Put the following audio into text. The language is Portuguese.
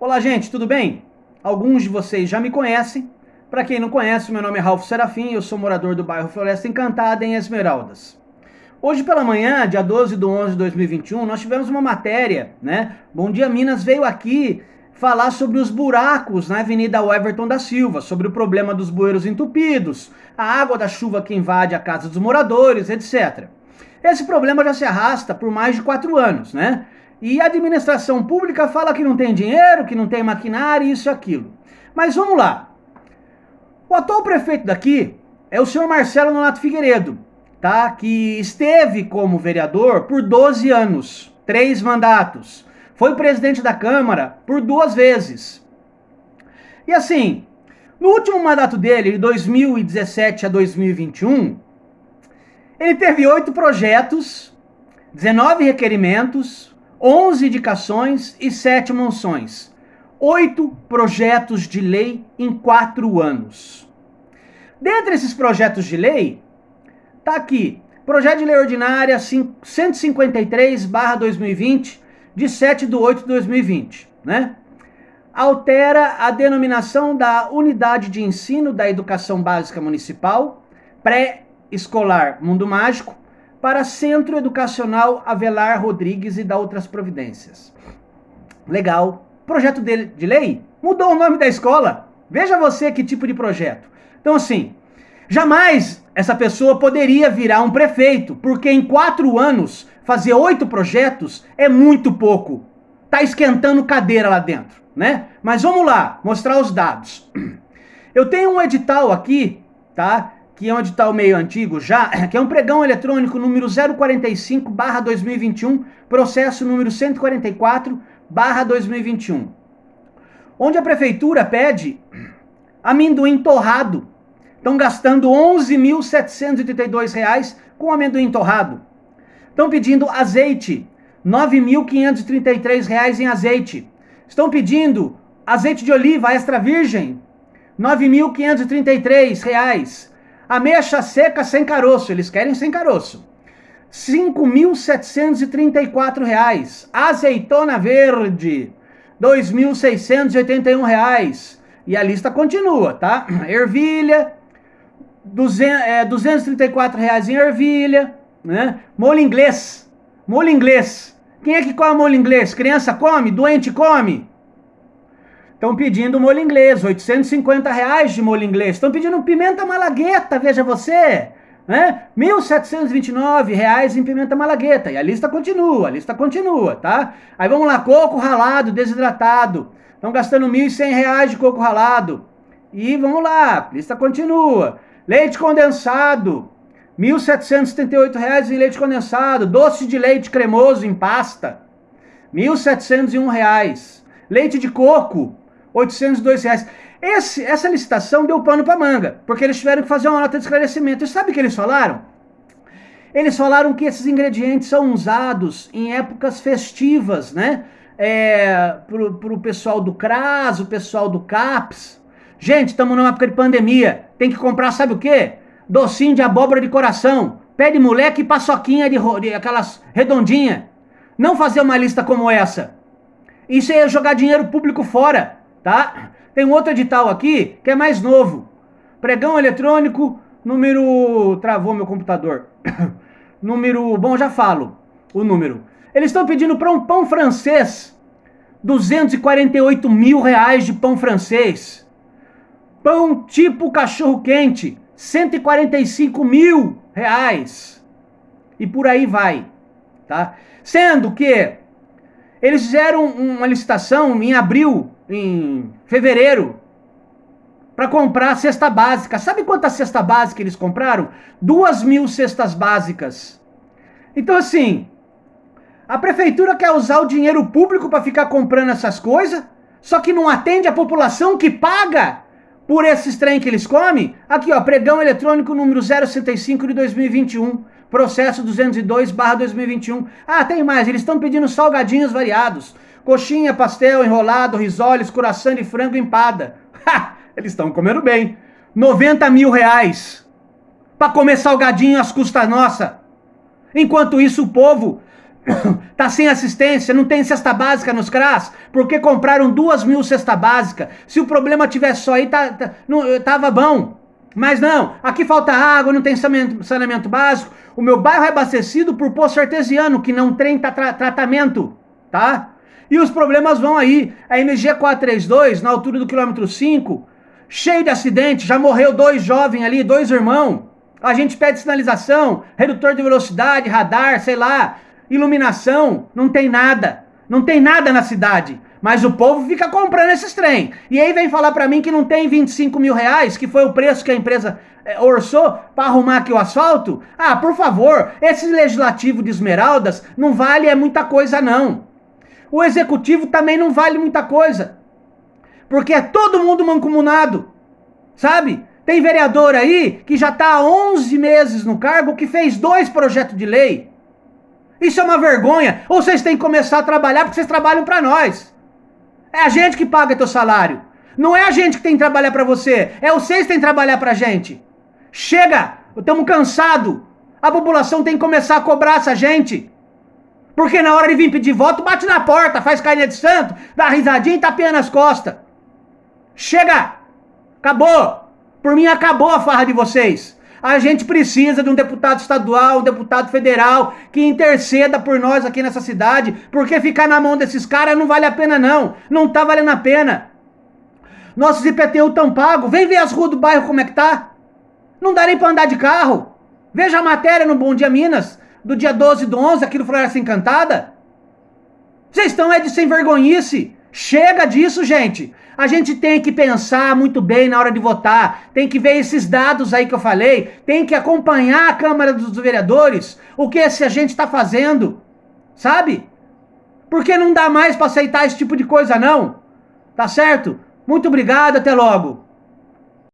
Olá, gente, tudo bem? Alguns de vocês já me conhecem. Para quem não conhece, meu nome é Ralph Serafim, eu sou morador do bairro Floresta Encantada, em Esmeraldas. Hoje pela manhã, dia 12 de 11 de 2021, nós tivemos uma matéria, né? Bom Dia Minas veio aqui falar sobre os buracos na Avenida Everton da Silva, sobre o problema dos bueiros entupidos, a água da chuva que invade a casa dos moradores, etc. Esse problema já se arrasta por mais de quatro anos, né? E a administração pública fala que não tem dinheiro, que não tem maquinário, isso e aquilo. Mas vamos lá. O atual prefeito daqui é o senhor Marcelo Nonato Figueiredo, tá? Que esteve como vereador por 12 anos, três mandatos. Foi presidente da Câmara por duas vezes. E assim, no último mandato dele, de 2017 a 2021, ele teve oito projetos, 19 requerimentos, 11 indicações e 7 moções. Oito projetos de lei em quatro anos. Dentre esses projetos de lei, tá aqui, projeto de lei ordinária 153/2020 de 7 de 8 de 2020, né? Altera a denominação da Unidade de Ensino da Educação Básica Municipal, pré-escolar Mundo Mágico, para Centro Educacional Avelar Rodrigues e da outras providências. Legal. Projeto de, de lei mudou o nome da escola. Veja você que tipo de projeto. Então, assim, jamais essa pessoa poderia virar um prefeito, porque em quatro anos fazer oito projetos é muito pouco. Tá esquentando cadeira lá dentro, né? Mas vamos lá, mostrar os dados. Eu tenho um edital aqui, tá? Que é um edital meio antigo já, que é um pregão eletrônico número 045 barra 2021, processo número 144 barra 2021. Onde a prefeitura pede amendoim torrado. Estão gastando R$ 11.782 com amendoim torrado. Estão pedindo azeite, R$ 9.533 em azeite. Estão pedindo azeite de oliva extra virgem, R$ 9.533 Ameixa seca sem caroço, eles querem sem caroço. R$ 5.734. Azeitona verde, R$ 2.681. E a lista continua, tá? Ervilha, 200, é, 234 reais em ervilha, né? Molho inglês, molho inglês. Quem é que come molho inglês? Criança come? Doente come? Estão pedindo molho inglês, 850 reais de molho inglês. Estão pedindo pimenta malagueta, veja você. Né? 1.729 reais em pimenta malagueta. E a lista continua, a lista continua, tá? Aí vamos lá, coco ralado, desidratado. Estão gastando 1.100 reais de coco ralado. E vamos lá, a lista continua. Leite condensado, 1.778 reais em leite condensado. Doce de leite cremoso em pasta, 1.701 reais. Leite de coco, 802 reais. Esse, essa licitação deu pano para manga, porque eles tiveram que fazer uma nota de esclarecimento. E sabe o que eles falaram? Eles falaram que esses ingredientes são usados em épocas festivas, né? É, pro, pessoal do CRAS, o pessoal do CAPS. Gente, estamos numa época de pandemia. Tem que comprar, sabe o quê? Docinho de abóbora de coração. Pé de moleque e paçoquinha de, de aquelas redondinha. Não fazer uma lista como essa. Isso é jogar dinheiro público fora tá? Tem um outro edital aqui que é mais novo. Pregão eletrônico, número. Travou meu computador. número. Bom, já falo o número. Eles estão pedindo para um pão francês 248 mil reais de pão francês. Pão tipo cachorro quente, 145 mil reais. E por aí vai, tá? Sendo que eles fizeram uma licitação em abril em fevereiro para comprar a cesta básica. Sabe quanta cesta básica eles compraram? Duas mil cestas básicas. Então, assim, a prefeitura quer usar o dinheiro público para ficar comprando essas coisas, só que não atende a população que paga por esses trem que eles comem. Aqui, ó, pregão eletrônico número 065 de 2021, processo 202 2021. Ah, tem mais, eles estão pedindo salgadinhos variados. Coxinha, pastel, enrolado, risoles, coração de frango empada. Ha! Eles estão comendo bem. 90 mil reais. Para comer salgadinho às custas nossa. Enquanto isso, o povo tá sem assistência, não tem cesta básica nos CRAS, porque compraram duas mil cesta básica. Se o problema tivesse só aí, tá, tá, não, tava bom. Mas não, aqui falta água, não tem saneamento, básico. O meu bairro é abastecido por poço artesiano, que não tem tra tratamento, tá? E os problemas vão aí. A MG 432, na altura do quilômetro 5, cheio de acidente, já morreu dois jovens ali, dois irmãos. A gente pede sinalização, redutor de velocidade, radar, sei lá, iluminação, não tem nada. Não tem nada na cidade. Mas o povo fica comprando esses trem. E aí vem falar para mim que não tem 25 mil reais, que foi o preço que a empresa é, orçou para arrumar aqui o asfalto. Ah, por favor, esse legislativo de Esmeraldas não vale é muita coisa não. O executivo também não vale muita coisa. Porque é todo mundo mancomunado. Sabe? Tem vereador aí que já está há 11 meses no cargo que fez dois projetos de lei. Isso é uma vergonha. Ou vocês têm que começar a trabalhar porque vocês trabalham para nós. É a gente que paga teu salário. Não é a gente que tem que trabalhar para você. É vocês que têm que trabalhar pra gente. Chega! Estamos cansados. A população tem que começar a cobrar essa gente. Porque na hora de vir pedir voto, bate na porta, faz carinha de santo, dá risadinha e tapinha nas costas. Chega! Acabou! Por mim acabou a farra de vocês. A gente precisa de um deputado estadual, um deputado federal que interceda por nós aqui nessa cidade, porque ficar na mão desses caras não vale a pena não. Não tá valendo a pena. Nossos IPTU tão pagos. Vem ver as ruas do bairro como é que tá. Não dá nem pra andar de carro. Veja a matéria no Bom Dia Minas, do dia 12 do 11, aqui no Floresta Encantada. Vocês estão é de sem vergonhice. Chega disso, gente. A gente tem que pensar muito bem na hora de votar, tem que ver esses dados aí que eu falei, tem que acompanhar a Câmara dos Vereadores, o que esse gente está fazendo, sabe? Porque não dá mais para aceitar esse tipo de coisa, não. Tá certo? Muito obrigado, até logo.